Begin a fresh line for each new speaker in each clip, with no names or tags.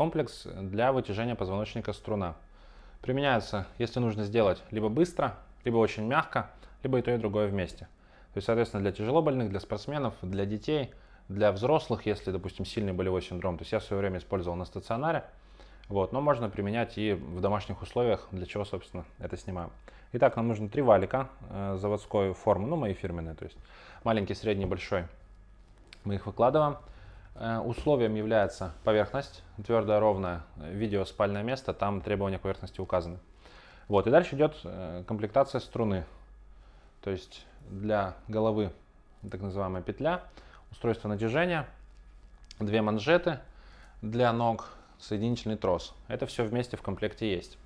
комплекс для вытяжения позвоночника струна. Применяется, если нужно сделать либо быстро, либо очень мягко, либо и то, и другое вместе. То есть, соответственно, для тяжелобольных, для спортсменов, для детей, для взрослых, если, допустим, сильный болевой синдром. То есть я в свое время использовал на стационаре, вот, но можно применять и в домашних условиях, для чего, собственно, это снимаем. Итак, нам нужно три валика э, заводской формы, ну, мои фирменные, то есть маленький, средний, большой. Мы их выкладываем. Э, условием является поверхность, твердая, ровная, видео спальное место, там требования поверхности указаны. Вот, и дальше идет э, комплектация струны. То есть для головы так называемая петля, устройство натяжения, две манжеты для ног, соединительный трос. Это все вместе в комплекте есть.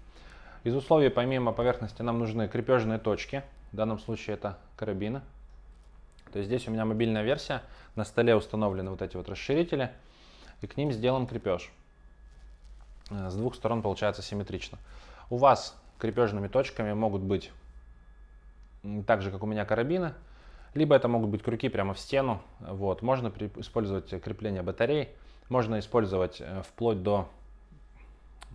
Из условий помимо поверхности нам нужны крепежные точки. В данном случае это карабины. То есть здесь у меня мобильная версия. На столе установлены вот эти вот расширители. И к ним сделан крепеж. Э, с двух сторон получается симметрично. У вас крепежными точками могут быть так же, как у меня карабины. Либо это могут быть крюки прямо в стену. Вот. Можно использовать крепление батарей. Можно использовать э, вплоть до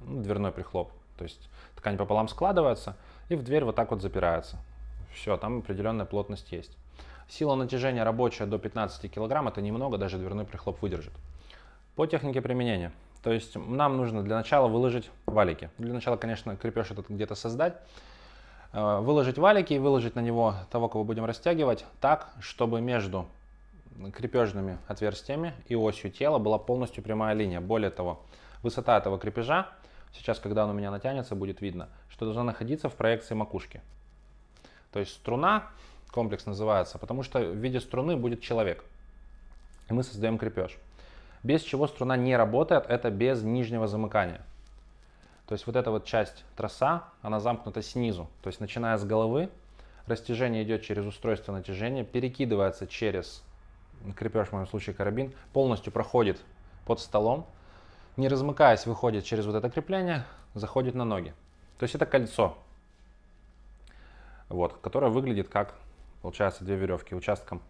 ну, дверной прихлоп. То есть ткань пополам складывается и в дверь вот так вот запирается. Все, там определенная плотность есть. Сила натяжения рабочая до 15 кг, это немного, даже дверной прихлоп выдержит. По технике применения. То есть нам нужно для начала выложить валики. Для начала, конечно, крепеж этот где-то создать. Э, выложить валики и выложить на него того, кого будем растягивать, так, чтобы между крепежными отверстиями и осью тела была полностью прямая линия. Более того, высота этого крепежа, сейчас, когда он у меня натянется, будет видно, что должна находиться в проекции макушки. То есть струна, комплекс называется, потому что в виде струны будет человек. И мы создаем крепеж. Без чего струна не работает, это без нижнего замыкания. То есть вот эта вот часть троса, она замкнута снизу. То есть начиная с головы, растяжение идет через устройство натяжения, перекидывается через крепеж, в моем случае карабин, полностью проходит под столом, не размыкаясь, выходит через вот это крепление, заходит на ноги. То есть это кольцо, вот, которое выглядит как, получается, две веревки. Участком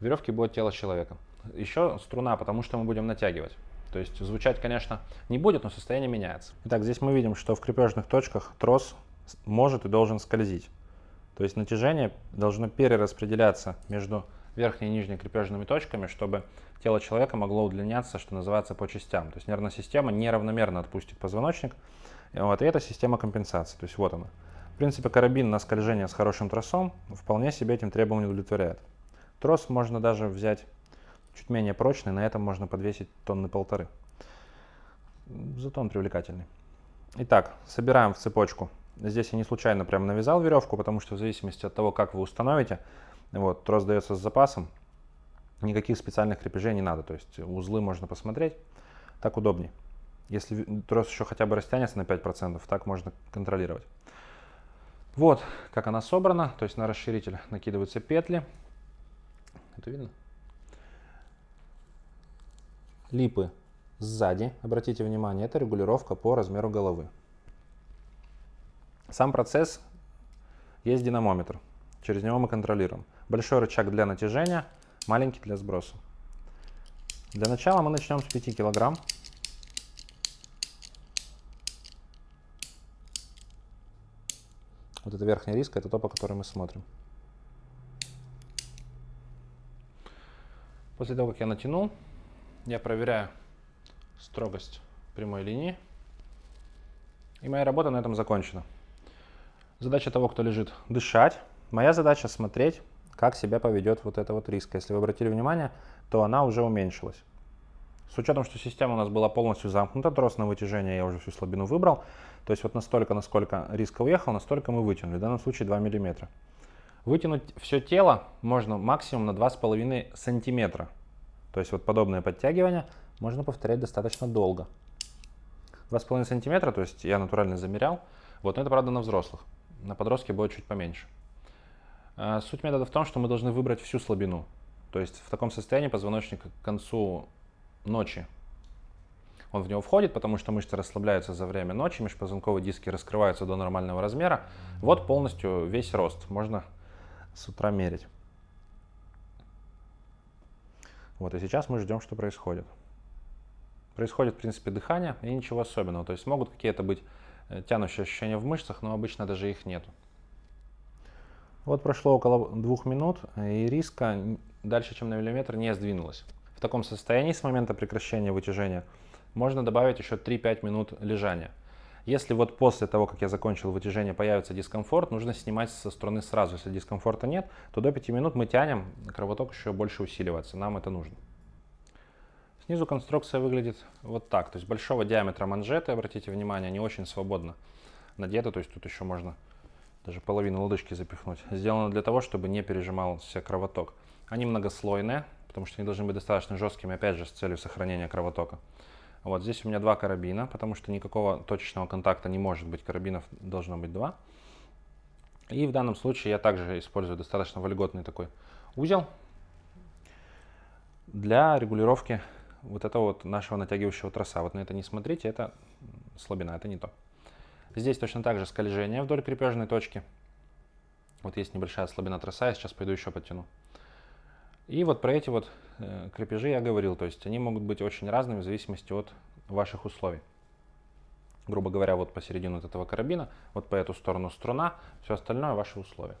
веревки будет тело человека. Еще струна, потому что мы будем натягивать. То есть звучать, конечно, не будет, но состояние меняется. Итак, здесь мы видим, что в крепежных точках трос может и должен скользить. То есть натяжение должно перераспределяться между верхней и нижней крепежными точками, чтобы тело человека могло удлиняться, что называется, по частям. То есть нервная система неравномерно отпустит позвоночник. Вот, и это система компенсации. То есть вот она. В принципе, карабин на скольжение с хорошим тросом вполне себе этим требованием удовлетворяет. Трос можно даже взять чуть менее прочный, на этом можно подвесить тонны полторы. Зато он привлекательный. Итак, собираем в цепочку. Здесь я не случайно прям навязал веревку, потому что в зависимости от того, как вы установите, вот, трос дается с запасом, никаких специальных крепежей не надо. То есть узлы можно посмотреть, так удобнее. Если трос еще хотя бы растянется на 5%, так можно контролировать. Вот как она собрана, то есть на расширитель накидываются петли. Это видно? липы сзади, обратите внимание, это регулировка по размеру головы. Сам процесс есть динамометр, через него мы контролируем. Большой рычаг для натяжения, маленький для сброса. Для начала мы начнем с 5 килограмм. Вот это верхняя риска, это то, по которой мы смотрим. После того, как я натянул, я проверяю строгость прямой линии. И моя работа на этом закончена. Задача того, кто лежит, дышать. Моя задача смотреть, как себя поведет вот эта вот риска. Если вы обратили внимание, то она уже уменьшилась. С учетом, что система у нас была полностью замкнута, трос на вытяжение я уже всю слабину выбрал. То есть вот настолько, насколько риска уехал, настолько мы вытянули. В данном случае 2 мм. Вытянуть все тело можно максимум на 2,5 сантиметра. То есть вот подобное подтягивание можно повторять достаточно долго. 2,5 сантиметра, то есть я натурально замерял. Вот, но это правда на взрослых. На подростке будет чуть поменьше. А, суть метода в том, что мы должны выбрать всю слабину. То есть в таком состоянии позвоночник к концу ночи он в него входит, потому что мышцы расслабляются за время ночи, межпозвонковые диски раскрываются до нормального размера. Вот полностью весь рост можно с утра мерить. Вот, и сейчас мы ждем, что происходит. происходит, в принципе, дыхание и ничего особенного. То есть могут какие-то быть э, тянущие ощущения в мышцах, но обычно даже их нету. Вот прошло около двух минут, и риска дальше, чем на миллиметр, не сдвинулась. В таком состоянии с момента прекращения вытяжения можно добавить еще 3-5 минут лежания. Если вот после того, как я закончил вытяжение, появится дискомфорт, нужно снимать со струны сразу. Если дискомфорта нет, то до 5 минут мы тянем, кровоток еще больше усиливается, нам это нужно. Снизу конструкция выглядит вот так. То есть большого диаметра манжеты, обратите внимание, не очень свободно надеты. То есть тут еще можно даже половину лодыжки запихнуть. Сделано для того, чтобы не пережимался кровоток. Они многослойные, потому что они должны быть достаточно жесткими, опять же, с целью сохранения кровотока. Вот здесь у меня два карабина, потому что никакого точечного контакта не может быть, карабинов должно быть два. И в данном случае я также использую достаточно вольготный такой узел для регулировки вот этого вот нашего натягивающего троса. Вот на это не смотрите, это слабина, это не то. Здесь точно так же скольжение вдоль крепежной точки. Вот есть небольшая слабина троса, я сейчас пойду еще подтяну. И вот про эти вот э, крепежи я говорил, то есть они могут быть очень разными в зависимости от ваших условий. Грубо говоря, вот посередину этого карабина, вот по эту сторону струна, все остальное ваши условия.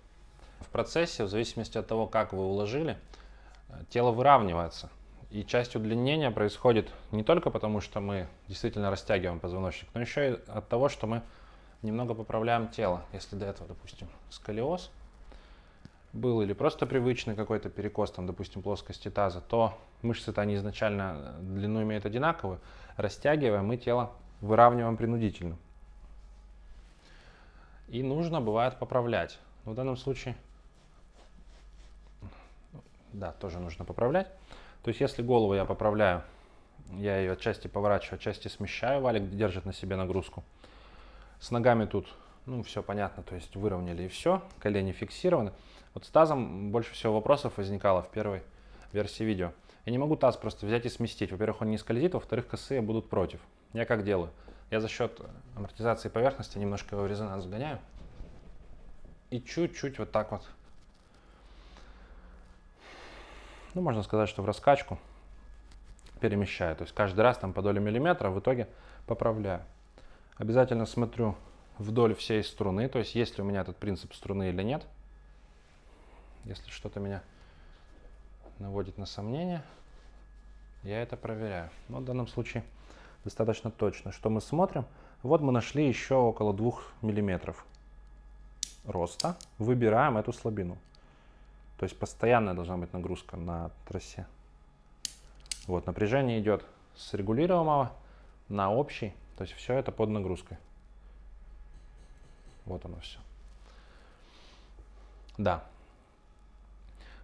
В процессе, в зависимости от того, как вы уложили, э, тело выравнивается. И часть удлинения происходит не только потому, что мы действительно растягиваем позвоночник, но еще и от того, что мы немного поправляем тело. Если до этого, допустим, сколиоз, был или просто привычный какой-то перекос, там, допустим, плоскости таза, то мышцы-то они изначально э, длину имеют одинаковую. Растягиваем, мы тело выравниваем принудительно. И нужно, бывает, поправлять. В данном случае, да, тоже нужно поправлять. То есть, если голову я поправляю, я ее отчасти поворачиваю, отчасти смещаю, валик держит на себе нагрузку. С ногами тут, ну, все понятно, то есть выровняли и все, колени фиксированы. Вот с тазом больше всего вопросов возникало в первой версии видео. Я не могу таз просто взять и сместить. Во-первых, он не скользит, во-вторых, косые будут против. Я как делаю? Я за счет амортизации поверхности немножко его в резонанс гоняю. И чуть-чуть вот так вот. Ну, можно сказать, что в раскачку перемещаю. То есть каждый раз там по доле миллиметра в итоге поправляю. Обязательно смотрю вдоль всей струны, то есть есть ли у меня этот принцип струны или нет. Если что-то меня наводит на сомнение, я это проверяю. Но в данном случае достаточно точно. Что мы смотрим? Вот мы нашли еще около 2 миллиметров роста. Выбираем эту слабину. То есть постоянная должна быть нагрузка на трассе. Вот напряжение идет с регулируемого на общий. То есть все это под нагрузкой. Вот оно все. Да,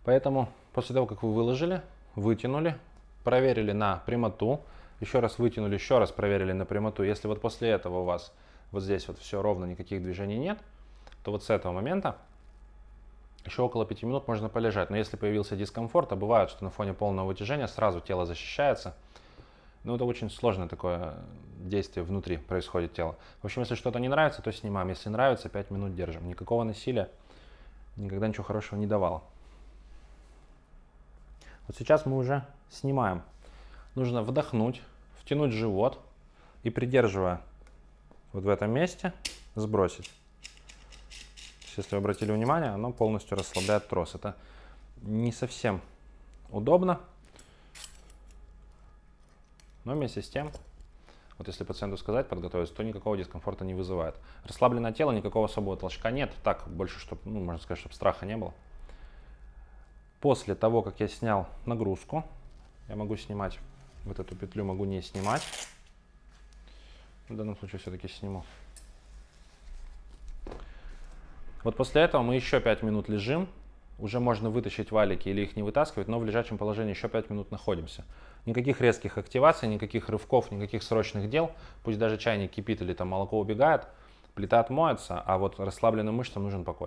Поэтому после того, как вы выложили, вытянули, проверили на прямоту, еще раз вытянули, еще раз проверили на прямоту. Если вот после этого у вас вот здесь вот все ровно, никаких движений нет, то вот с этого момента еще около 5 минут можно полежать. Но если появился дискомфорт, а бывает, что на фоне полного вытяжения сразу тело защищается, ну это очень сложное такое действие внутри происходит тело. В общем, если что-то не нравится, то снимаем. Если нравится, 5 минут держим. Никакого насилия никогда ничего хорошего не давало. Вот сейчас мы уже снимаем. Нужно вдохнуть, втянуть живот и придерживая вот в этом месте, сбросить. Если вы обратили внимание, оно полностью расслабляет трос. Это не совсем удобно, но вместе с тем, вот если пациенту сказать, подготовиться, то никакого дискомфорта не вызывает. Расслабленное тело, никакого особого толчка нет. Так, больше, чтобы, ну, можно сказать, чтобы страха не было. После того, как я снял нагрузку, я могу снимать вот эту петлю, могу не снимать. В данном случае все-таки сниму. Вот после этого мы еще 5 минут лежим. Уже можно вытащить валики или их не вытаскивать, но в лежачем положении еще 5 минут находимся. Никаких резких активаций, никаких рывков, никаких срочных дел. Пусть даже чайник кипит или там молоко убегает, плита отмоется, а вот расслабленным мышцам нужен покой.